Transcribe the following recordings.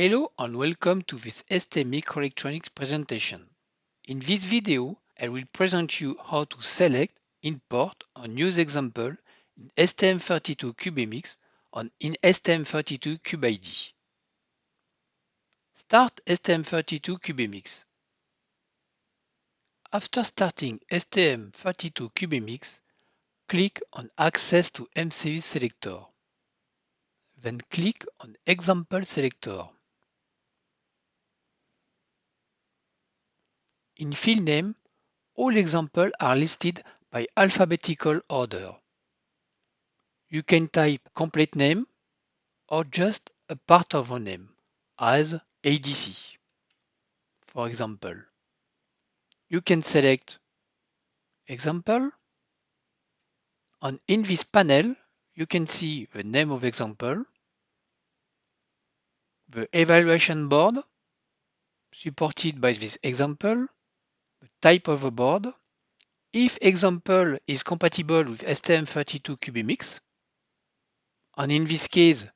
Hello and welcome to this ST Microelectronics presentation. In this video, I will present you how to select, import and use example in STM32CubeMX and in STM32CubeIDE. Start STM32CubeMX. After starting STM32CubeMX, click on Access to MCU selector. Then click on Example selector. In field name, all examples are listed by alphabetical order. You can type complete name or just a part of a name, as ADC. For example, you can select example and in this panel you can see the name of example, the evaluation board supported by this example, the type of a board, if example is compatible with STM32CubeMX, and in this case,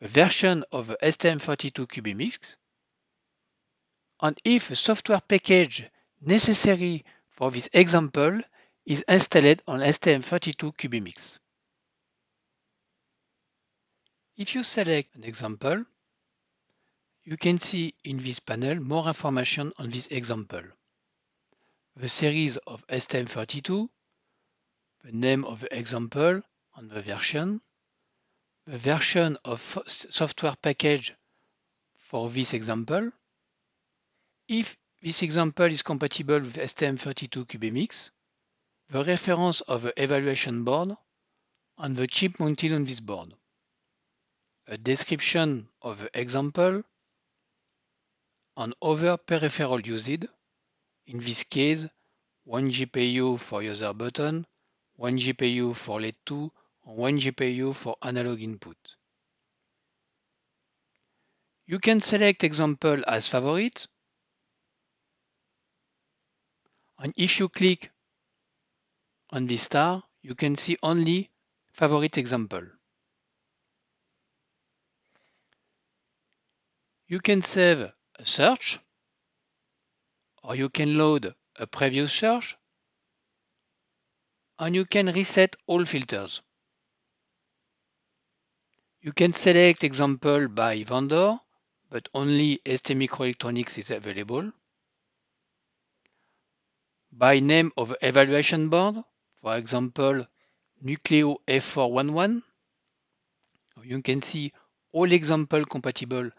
the version of the STM32CubeMX, and if a software package necessary for this example is installed on STM32CubeMX. If you select an example, you can see in this panel more information on this example. The series of STM32, the name of the example and the version, the version of software package for this example, if this example is compatible with STM32CubeMX, the reference of the evaluation board, and the chip mounted on this board. A description of the example, and other peripheral used, in this case, one GPIO for user button, one GPIO for LED 2, and one GPIO for analog input. You can select example as favorite, and if you click on this star, you can see only favorite example. You can save a search, or you can load a previous search, and you can reset all filters. You can select example by vendor, but only ST Microelectronics is available. By name of evaluation board, for example, Nucleo F411. You can see all example compatible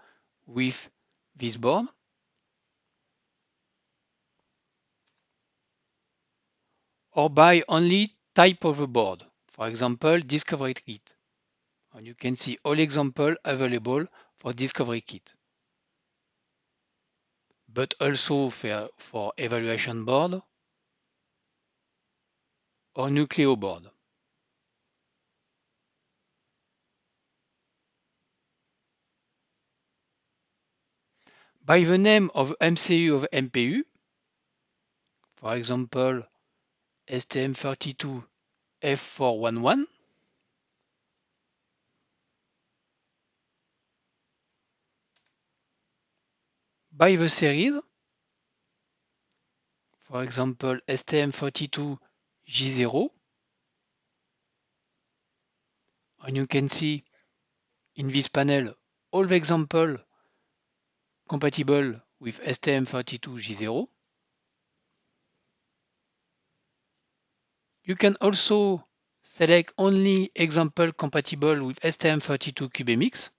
with this board. Or by only type of a board, for example, Discovery Kit. And you can see all examples available for Discovery Kit. But also for, for evaluation board or Nucleo board. By the name of MCU of MPU, for example, STM32 F411, by the series, for example, STM32 J0, and you can see in this panel all the examples compatible with STM32J0. You can also select only example compatible with STM32CubeMX.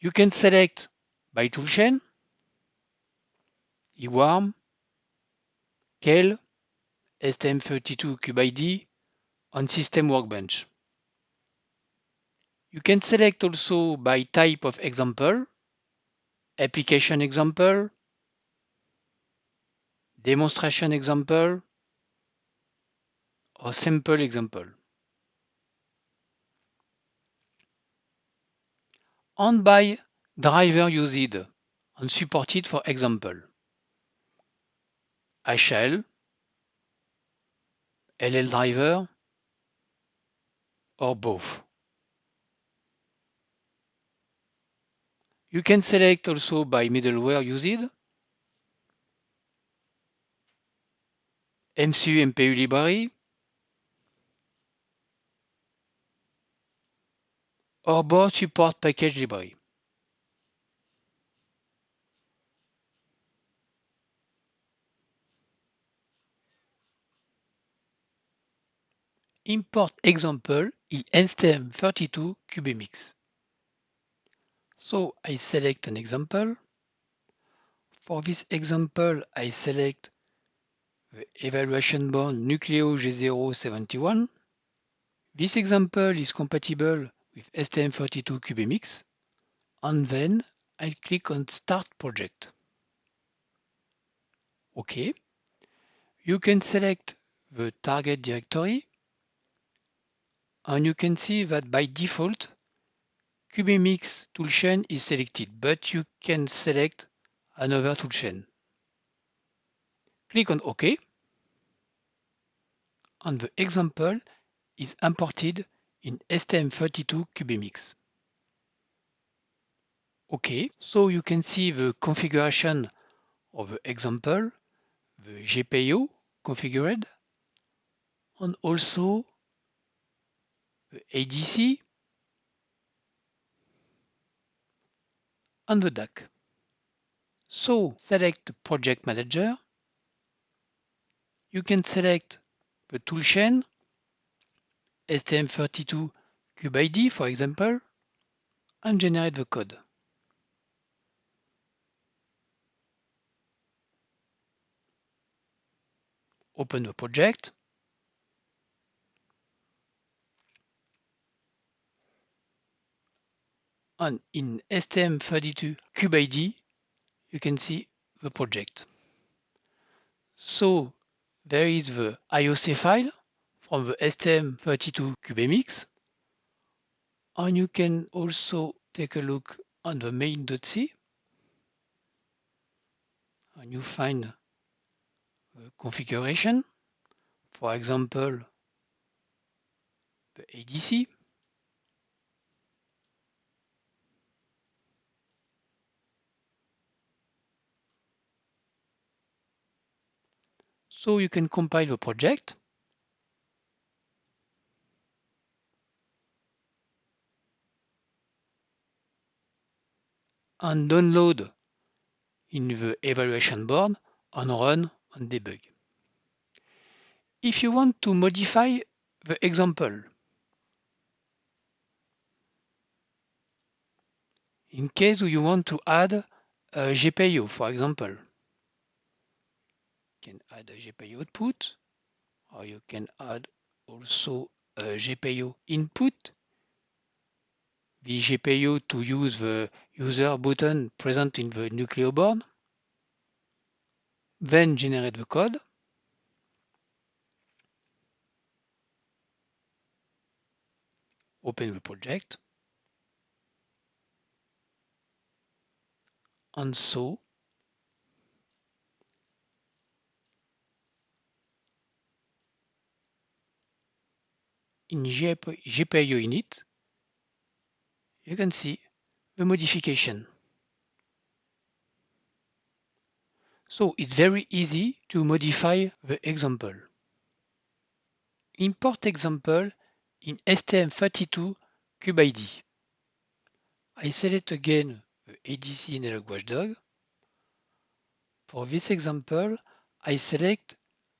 You can select by toolchain, EWARM, Keil, STM32CubeIDE, and System Workbench. You can select also by type of example, application example, demonstration example, or sample example. And by driver used and supported for example. HL, LL driver, or both. You can select also by middleware used, MCU MPU library, or board support package library. Import example in STM32 CubeMX. So I select an example. For this example, I select the evaluation board Nucleo G071. This example is compatible with STM32 CubeMX. And then I click on Start Project. OK. You can select the target directory and you can see that by default CubeMX toolchain is selected, but you can select another toolchain. Click on OK and the example is imported in STM32 CubeMX. OK, so you can see the configuration of the example, the GPIO configured, and also the ADC and the DAC. So select project manager. You can select the toolchain, STM32 CubeIDE for example, and generate the code. Open the project. and in STM32 CubeIDE, you can see the project. So there is the IOC file from the STM32 CubeMX, and you can also take a look on the main.c, and you find the configuration, for example, the ADC, So you can compile the project. and download in the evaluation board and run and debug. If you want to modify the example, in case you want to add a GPIO, for example, can add a GPIO output, or you can add also a GPIO input. The GPIO to use the user button present in the Nucleo board. Then generate the code. Open the project. And so in GPIO init, you can see the modification. So it's very easy to modify the example. Import example in STM32 CubeIDE. I select again the ADC Analog Watchdog. For this example, I select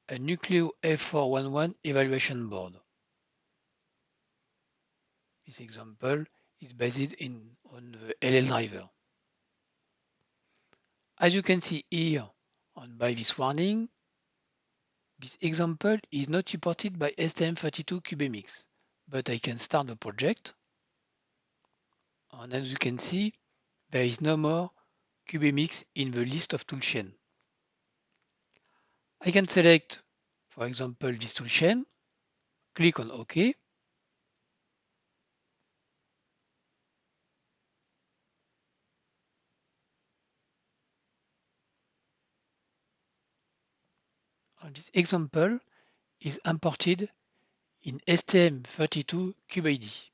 a Nucleo F411 evaluation board. This example is based in, on the LL driver. As you can see here on by this warning, this example is not supported by STM32 CubeMX, but I can start the project. And as you can see, there is no more CubeMX in the list of toolchain. I can select, for example, this toolchain, click on OK, this example is imported in STM32 CubeIDE.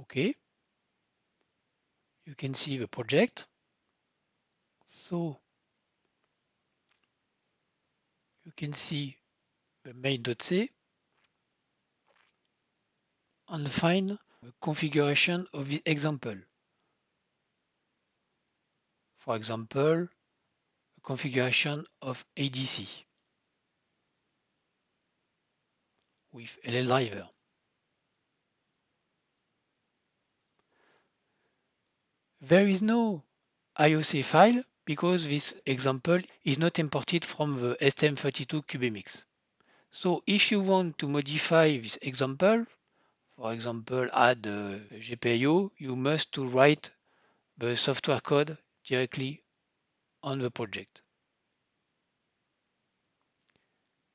Okay. You can see the project. So you can see the main.c and find the configuration of the example. For example, configuration of ADC with LLDriver. There is no IOC file because this example is not imported from the STM32 CubeMX. So if you want to modify this example, for example add uh, a GPIO, you must to write the software code directly on the project.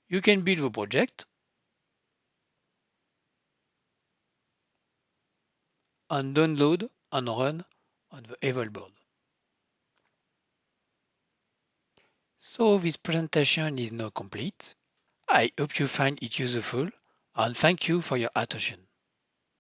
You can build the project and download and run on the Evolve board. So this presentation is now complete. I hope you find it useful and thank you for your attention.